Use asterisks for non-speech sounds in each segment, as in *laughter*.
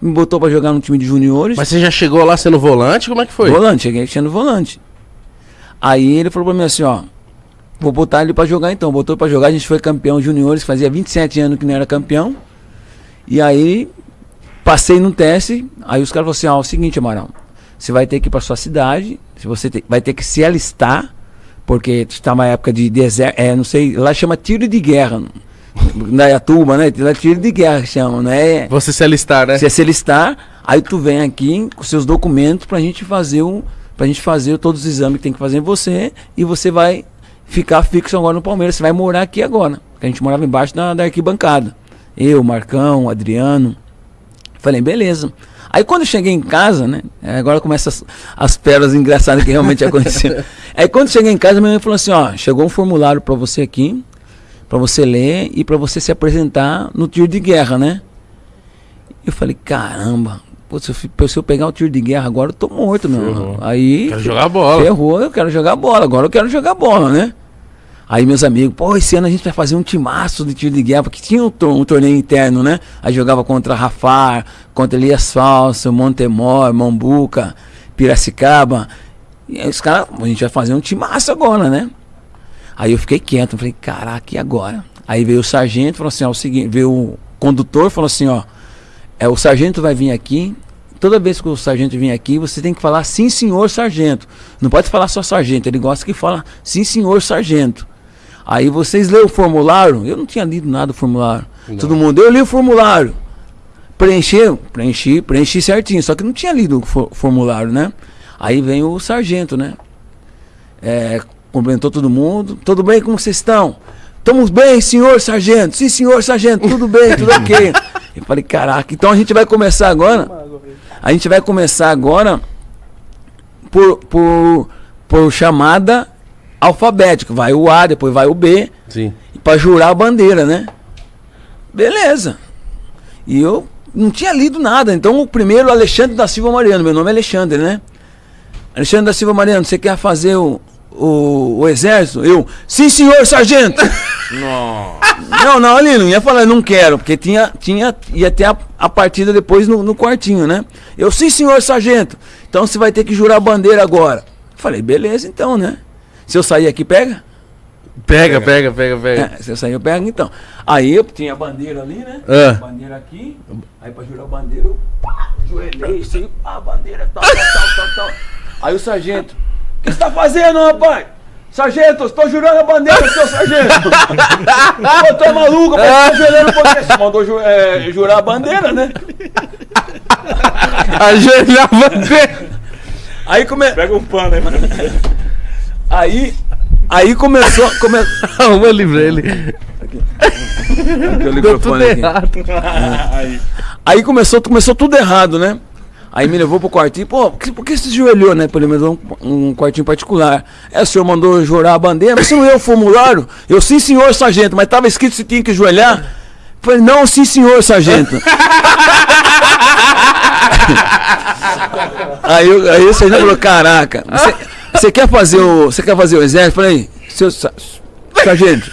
me botou pra jogar no time de juniores. Mas você já chegou lá sendo volante? Como é que foi? Volante, cheguei sendo volante. Aí ele falou pra mim assim, ó. Vou botar ele pra jogar então. Botou pra jogar, a gente foi campeão juniores, fazia 27 anos que não era campeão. E aí passei no teste, aí os caras falaram assim, ó, é o seguinte, Amaral, você vai ter que ir pra sua cidade, você te- vai ter que se alistar, porque está uma época de deserto, é, não sei, lá chama tiro de guerra. Na Iatuba, né? Lá é tiro de guerra que chamam, né? Você se alistar, né? Você se alistar, aí tu vem aqui com seus documentos pra gente fazer o. Pra gente fazer todos os exames que tem que fazer em você e você vai ficar fixo agora no Palmeiras. Você vai morar aqui agora. Porque a gente morava embaixo da, da arquibancada. Eu, Marcão, Adriano. Falei, beleza. Aí quando eu cheguei em casa, né? é, Agora começam as, as pérolas engraçadas que realmente *laughs* aconteceram. Aí quando eu cheguei em casa, minha mãe falou assim, ó, chegou um formulário pra você aqui, pra você ler e pra você se apresentar no tiro de guerra, né? Eu falei, caramba, pô, se, eu, se eu pegar o tiro de guerra agora, eu tô morto, meu. Ferrou. Aí. Quero jogar bola. Ferrou, eu quero jogar bola. Agora eu quero jogar bola, né? Aí meus amigos, pô, esse ano a gente vai fazer um timaço de tiro de guerra, porque tinha um, um torneio interno, né? Aí jogava contra Rafar, contra Elias Falso, Montemor, Mambuca, Piracicaba. E aí os caras, a gente vai fazer um timaço agora, né? Aí eu fiquei quieto, falei, caraca, e agora? Aí veio o sargento, falou assim, ó, o seguinte, veio o condutor, falou assim, ó, é, o sargento vai vir aqui, toda vez que o sargento vir aqui, você tem que falar sim, senhor sargento. Não pode falar só sargento, ele gosta que fala sim, senhor sargento. Aí vocês lêem o formulário, eu não tinha lido nada do formulário. Não. Todo mundo, eu li o formulário. Preencheu? Preenchi, preenchi certinho, só que não tinha lido o for- formulário, né? Aí vem o sargento, né? É, cumprimentou todo mundo. Tudo bem, como vocês estão? Estamos bem, senhor sargento. Sim, senhor sargento, tudo bem, tudo ok. Eu falei, caraca, então a gente vai começar agora. A gente vai começar agora por, por, por chamada alfabética. Vai o A, depois vai o B, Sim. para jurar a bandeira, né? Beleza. E eu não tinha lido nada. Então o primeiro, Alexandre da Silva Mariano. Meu nome é Alexandre, né? Alexandre da Silva Mariano, você quer fazer o, o, o exército? Eu, sim, senhor sargento. *laughs* Não, não, ali não ia falar, não quero, porque tinha, tinha, ia ter a, a partida depois no, no quartinho, né? Eu, sim, senhor sargento. Então você vai ter que jurar a bandeira agora. Falei, beleza, então, né? Se eu sair aqui, pega? Pega, pega, pega, pega. É, se eu sair, eu pego, então. Aí eu tinha a bandeira ali, né? Ah. Bandeira aqui. Aí pra jurar a bandeira, eu pá, joelhei, assim, a bandeira, tal, tal, tal, tal, tal. Aí o sargento, que você tá fazendo, rapaz? Sargento, eu estou jurando a bandeira, seu sargento. Pô, tu é maluco, mas tá jurando por quê? Você mandou ju- é, jurar a bandeira, né? Ajoelhar a bandeira. Aí, come... Pega um pano aí, mano. aí, aí começou... Come... Arruma ali pra ele. Aqui o Deu tudo microfone aqui. errado. *laughs* Aí. Aí começou, começou tudo errado, né? Aí me levou pro quartinho, pô, por que, por que você se joelhou, né? Pelo menos um, um quartinho particular. É, o senhor mandou jurar a bandeira, mas você não leu o formulário? Eu, sim, senhor, sargento, mas tava escrito você tinha que joelhar. Falei, não, sim, senhor, sargento. *laughs* aí, eu- aí o sargento falou, caraca, você, você quer fazer o. Você quer fazer o exército? Falei, seu sa- sargento,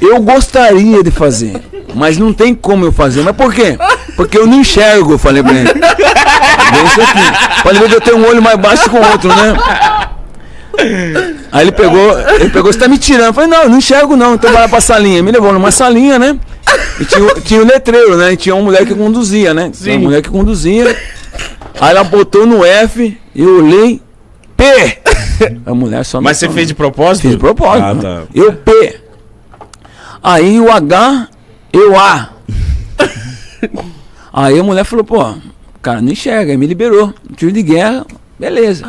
eu gostaria de fazer, mas não tem como eu fazer. Mas por quê? Porque eu não enxergo, falei pra ele. Bem isso aqui. Pode ver que eu tenho um olho mais baixo que o outro, né? Aí ele pegou, ele pegou, você tá me tirando. Eu falei, não, eu não enxergo não, então vai lá pra salinha. Me levou numa salinha, né? E tinha, o- tinha o letreiro, né? E tinha uma mulher que conduzia, né? Tinha uma mulher que conduzia. Aí ela botou no F, eu olhei, P! A mulher só Mas você fez de propósito? Fiz de propósito. Ah, né? tá. Eu P. Aí o H, eu A. Aí a mulher falou, pô, cara não enxerga, aí me liberou. Tiro de guerra, beleza.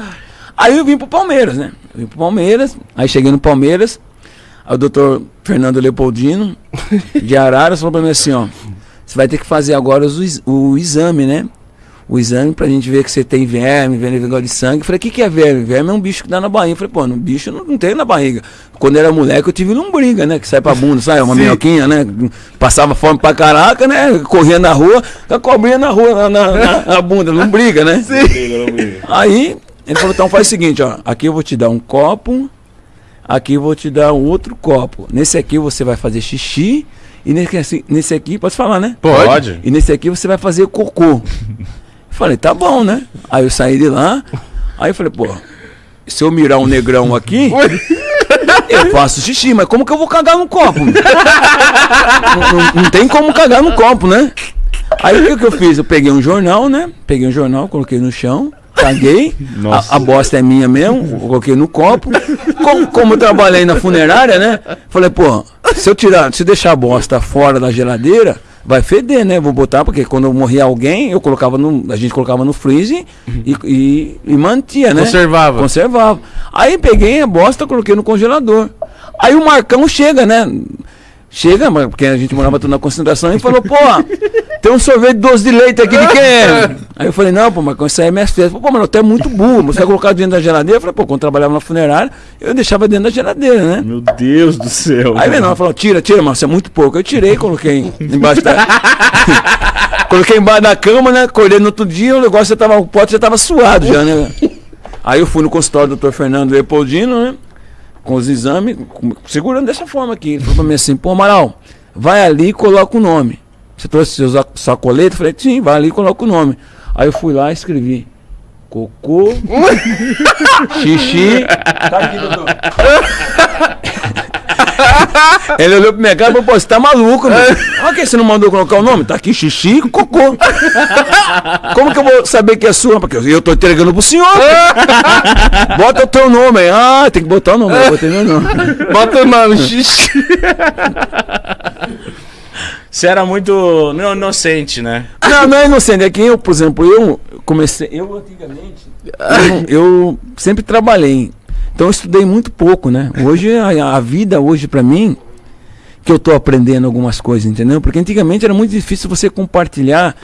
Aí eu vim pro Palmeiras, né? Eu vim pro Palmeiras, aí cheguei no Palmeiras, aí o doutor Fernando Leopoldino, de Araras, falou pra mim assim, ó, você vai ter que fazer agora o exame, né? O exame pra gente ver que você tem verme, verme negócio de sangue. Eu falei, o que, que é verme? Verme é um bicho que dá na barriga. Eu falei, pô, no bicho não, não tem na barriga. Quando era moleque, eu tive lombriga, né? Que sai pra bunda, sai? Uma minhoquinha, né? Passava fome pra caraca, né? Corria na rua, com a cobrinha na rua, na, na, na- bunda, lombriga, né? Briga, não briga. Aí, ele falou, então faz o seguinte, ó. Aqui eu vou te dar um copo, aqui eu vou te dar um outro copo. Nesse aqui você vai fazer xixi. E nesse, nesse aqui, pode falar, né? Pode. E nesse aqui você vai fazer cocô. Eu falei, tá bom, né? Aí eu saí de lá. Aí eu falei, pô, se eu mirar um negrão aqui, eu faço xixi, mas como que eu vou cagar no copo? *laughs* não, não- não tem como cagar no copo, né? Aí o que, que eu fiz? Eu peguei um jornal, né? Peguei um jornal, coloquei no chão, caguei. A, a bosta é minha mesmo, coloquei no copo. Como, como eu trabalhei na funerária, né? Falei, pô, se eu tirar, se eu deixar a bosta fora da geladeira, vai feder, né? Vou botar, porque quando eu morria alguém, eu colocava no. A gente colocava no freezer e, e, e mantia, né? Conservava. Conservava. Aí peguei a bosta, coloquei no congelador. Aí o Marcão chega, né? Chega, mas- porque a gente morava tudo na concentração, e falou, pô, tem um sorvete doce de leite aqui de quem? *laughs* Aí eu falei, não, pô, Marcão, isso aí é minhas festas. Pô, mas até é muito burro, você vai colocar dentro da geladeira? Eu falei, pô, quando eu trabalhava na funerária, eu deixava dentro da geladeira, né? Meu Deus do céu. Aí menor falou, tira, tira, mas isso é muito pouco. Eu tirei, coloquei embaixo da. *laughs* coloquei embaixo da cama, né? Acordei no outro dia, o negócio já tava, o pote já tava suado já, né? Aí eu fui no consultório do Dr. Fernando Leopoldino, né? Com os exames, segurando dessa forma aqui. Ele falou pra mim assim, pô, Amaral, vai ali e coloca o nome. Você trouxe seus ac- sacolete? Eu falei, sim, vai ali e coloca o nome. Aí eu fui lá e escrevi. Cocô, *laughs* xixi. Tá aqui, doutor. *laughs* *laughs* Ele olhou pra minha cara e falou, pô, você tá maluco, meu. Por que você não mandou colocar o nome? Tá aqui xixi e cocô. *laughs* Como que eu vou saber que é sua? Porque eu tô entregando pro senhor. *laughs* Bota o teu nome aí. Ah, tem que botar o nome. Eu botei meu nome. Bota o nome, xixi. Você era muito não, inocente, né? Não, não é inocente. É que eu, por exemplo, eu comecei. Eu antigamente. Eu, eu sempre trabalhei. Então eu estudei muito pouco, né? Hoje, a, a vida, hoje, pra mim, que eu tô aprendendo algumas coisas, entendeu? Porque antigamente era muito difícil você compartilhar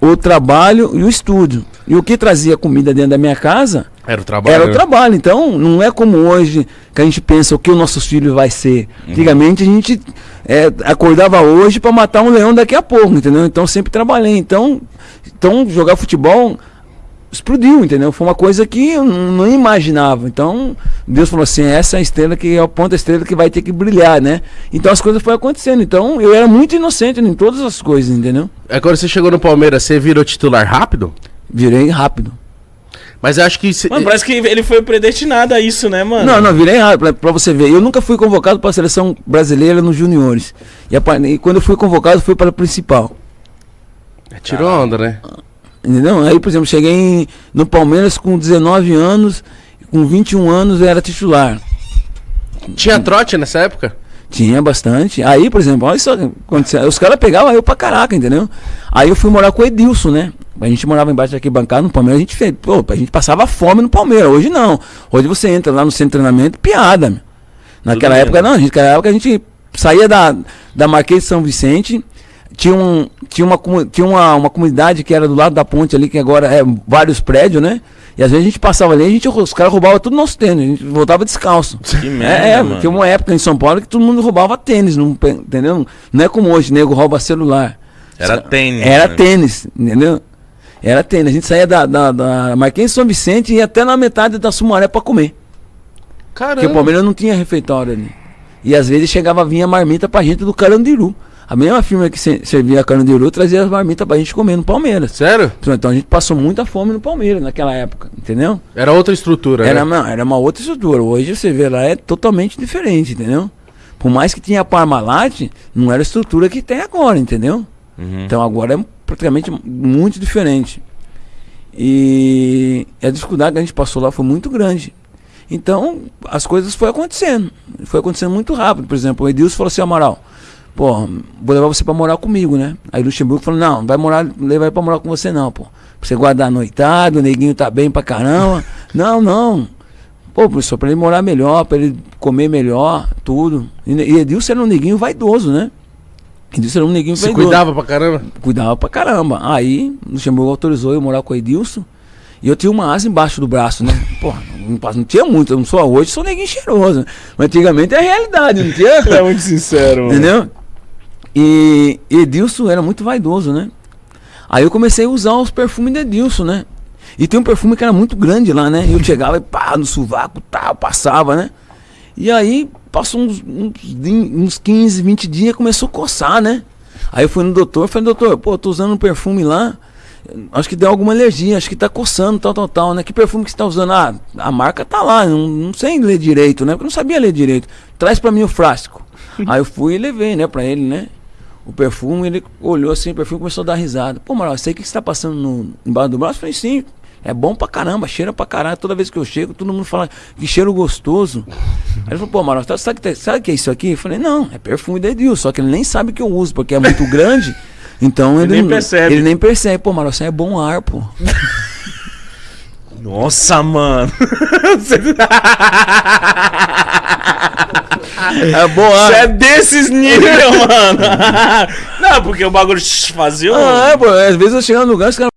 o trabalho e o estudo. E o que trazia comida dentro da minha casa Era o trabalho. era o trabalho. Então, não é como hoje que a gente pensa o que o nosso filho vai ser. Antigamente a gente é, acordava hoje para matar um leão daqui a pouco, entendeu? Então sempre trabalhei. Então, então jogar futebol explodiu, entendeu? Foi uma coisa que eu não, imaginava. Então, Deus falou assim: essa é a estrela que é o ponto da estrela que vai ter que brilhar, né? Então as coisas foram acontecendo. Então, eu era muito inocente em todas as coisas, entendeu? É quando você chegou no Palmeiras, você virou titular rápido? Virei rápido. Mas eu acho que. cê- Mano, parece que ele foi predestinado a isso, né, mano? Não, não, virei rápido, pra, pra você ver. Eu nunca fui convocado para a seleção brasileira nos juniores. E, a e quando eu fui convocado, fui para a principal. Tirou onda, né? Entendeu? Aí, por exemplo, cheguei em- no Palmeiras com 19 anos, com 21 anos eu era titular. Tinha trote nessa época? Tinha bastante. Aí, por exemplo, olha só, quando você- os caras pegavam eu pra caraca, entendeu? Aí eu fui morar com o Edilson, né? A gente morava embaixo daqui bancada no Palmeiras, a gente fez, pô, a gente passava fome no Palmeiras. Hoje não. Hoje você entra lá no centro de treinamento, piada, meu. Naquela Tudo época bem. não, a gente, naquela época a gente saía da, da Marquês de São Vicente, tinha, um, tinha, uma, tinha uma, uma comunidade que era do lado da ponte ali, que agora é vários prédios, né? E às vezes a gente passava ali, a gente, os caras roubavam tudo nosso tênis, a gente voltava descalço. Que merda, É, é, mano. tinha uma época em São Paulo que todo mundo roubava tênis, não, entendeu? Não é como hoje, nego rouba celular. Era tênis. Era né? tênis, entendeu? Era tênis. A gente saía da, da, da Marquês de São Vicente e ia até na metade da Sumaré pra comer. Porque o Caramba. Palmeiras não tinha refeitório ali. E às vezes chegava, vinha marmita pra gente do Carandiru. A mesma firma que se- servia Carandiru trazia as marmitas pra gente comer no Palmeiras. Sério? Então a gente passou muita fome no Palmeiras naquela época, entendeu? Era outra estrutura, Era, né? não, era uma outra estrutura. Hoje você vê lá é totalmente diferente, entendeu? Por mais que tinha a Parmalat, não era a estrutura que tem agora, entendeu? Uhum. Então agora é praticamente muito diferente. E a dificuldade que a gente passou lá foi muito grande. Então as coisas foram acontecendo. Foi acontecendo muito rápido. Por exemplo, o Edilson falou assim, Amaral, pô, vou levar você pra morar comigo, né? Aí Luxemburgo falou, não, não vai morar, não levar ele pra morar com você não, pô. Pra você guardar a noitada, o neguinho tá bem pra caramba. *laughs* não, não. Pô, professor, pra ele morar melhor, pra ele comer melhor, tudo. E, e Edilson era um neguinho vaidoso, né? Edilson era um neguinho Se vaidoso cuidava pra caramba? cuidava pra caramba. Aí, Luxemburgo autorizou eu morar com o Edilson. E eu tinha uma asa embaixo do braço, né? Pas- não tinha muito, eu não sou hoje, sou neguinho cheiroso. Mas antigamente é a realidade, não tinha? *laughs* É muito sincero, mano. Entendeu? E Edilson era muito vaidoso, né? Aí eu comecei a usar os perfumes de Edilson, né? E tem um perfume que era muito grande lá, né? E eu chegava e pá, no sovaco, tal, passava, né? E aí, passou uns, uns, uns 15, 20 dias, começou a coçar, né? Aí eu fui no doutor, falei, doutor, pô, tô usando um perfume lá, acho que deu alguma alergia, acho que tá coçando, tal, tal, tal, né? Que perfume que você tá usando? Ah, a marca tá lá, não, não sei ler direito, né? Porque eu não sabia ler direito. Traz pra mim o frasco. *laughs* Aí eu fui e levei, né, pra ele, né? O perfume, ele olhou assim, o perfume começou a dar risada. Pô, Maral, sei o que você tá passando no, embaixo do braço? Eu falei, sim, é bom pra caramba, cheira pra caralho. Toda vez que eu chego, todo mundo fala que cheiro gostoso. Aí ele falou, pô, Maral, tá- sabe, que- sabe o que é isso aqui? Eu falei, não, é perfume da Edil, só que ele nem sabe que eu uso, porque é muito *laughs* grande. Então ele, nem não- percebe. Ele nem percebe. Pô, Maral, isso aí é bom ar, pô. Nossa, mano. *laughs* É bom ar. Você é desses níveis, *laughs* mano. Não, porque o bagulho fazia. Ah, é, pô, às vezes eu chego no lugar, os caras